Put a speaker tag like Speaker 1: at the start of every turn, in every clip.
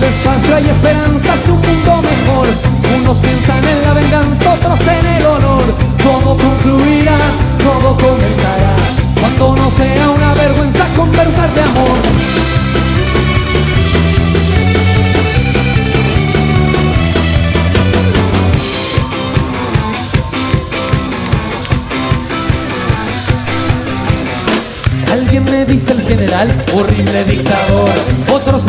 Speaker 1: hay esperanzas de un mundo mejor. Unos piensan en la venganza, otros en el honor. Todo concluirá, todo comenzará. Cuando no sea una vergüenza conversar de amor. Alguien me dice el general, horrible dictador. Otros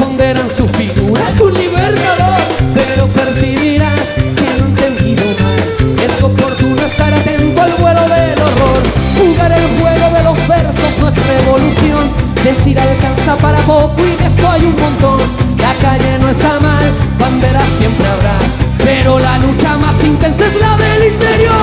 Speaker 1: es revolución. Decir alcanza para poco y de eso hay un montón. La calle no está mal, bandera siempre habrá. Pero la lucha más intensa es la del interior.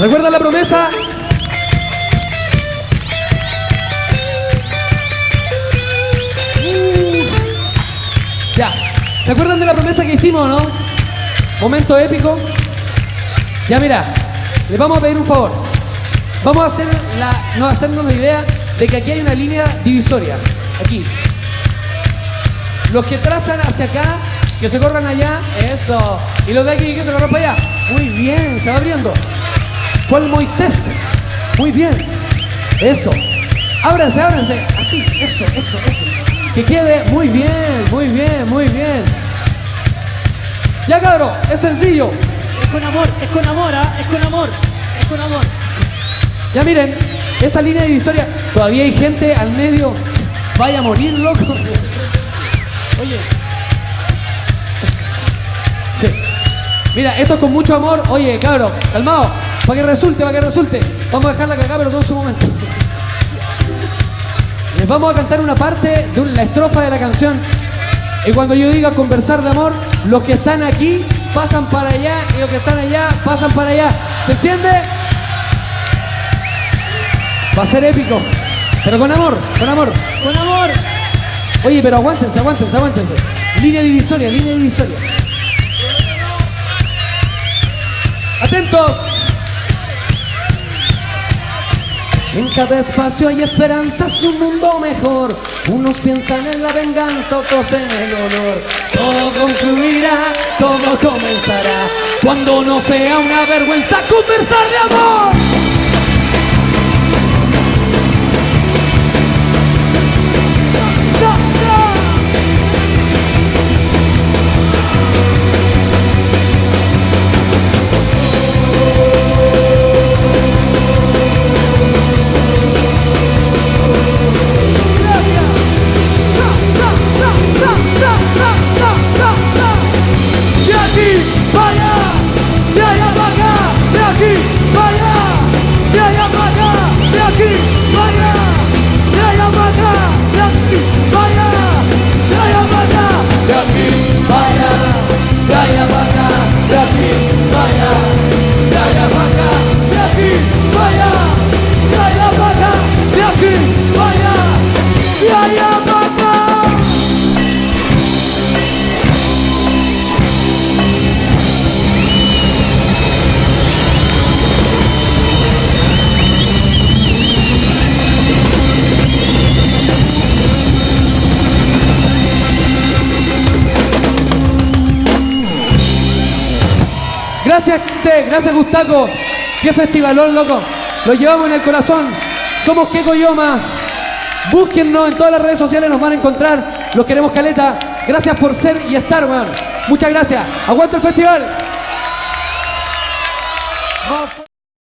Speaker 1: ¿Recuerdan la promesa? Uh. Ya. ¿Se acuerdan de la promesa que hicimos, no? Momento épico. Ya mira, les vamos a pedir un favor. Vamos a hacer no hacernos la idea de que aquí hay una línea divisoria. Aquí. Los que trazan hacia acá, que se corran allá, eso. Y los de aquí que se corran para allá. Muy bien, se va abriendo. ¿Cuál Moisés? Muy bien. Eso. Ábranse, ábranse. Así, eso, eso, eso. Que quede muy bien, muy bien, muy bien. Ya cabrón, es sencillo.
Speaker 2: Es con amor, es con amor, ¿ah? es con amor, es con amor.
Speaker 1: Ya miren, esa línea divisoria, todavía hay gente al medio. Vaya a morir, loco.
Speaker 2: Oye,
Speaker 1: Sí. Mira, esto es con mucho amor. Oye, cabrón, calmado. Para que resulte, para que resulte. Vamos a dejarla acá, pero todo en su momento. Les vamos a cantar una parte de la estrofa de la canción. Y cuando yo diga conversar de amor, los que están aquí pasan para allá y los que están allá pasan para allá. ¿Se entiende? Va a ser épico. Pero con amor, con amor.
Speaker 2: con amor.
Speaker 1: Oye, pero aguántense, aguántense, aguántense. Línea divisoria, línea divisoria. Atentos. En cada espacio hay esperanzas de un mundo mejor. Unos piensan en la venganza, otros en el honor. Todo concluirá, todo comenzará. Cuando no sea una vergüenza conversar de amor. Gracias, gente, gracias Gustaco. Qué festivalón, loco. Lo llevamos en el corazón. Somos Keko Yoma. Búsquennos en todas las redes sociales, nos van a encontrar. Los queremos caleta. Gracias por ser y estar, weón. Muchas gracias. Aguanta el festival.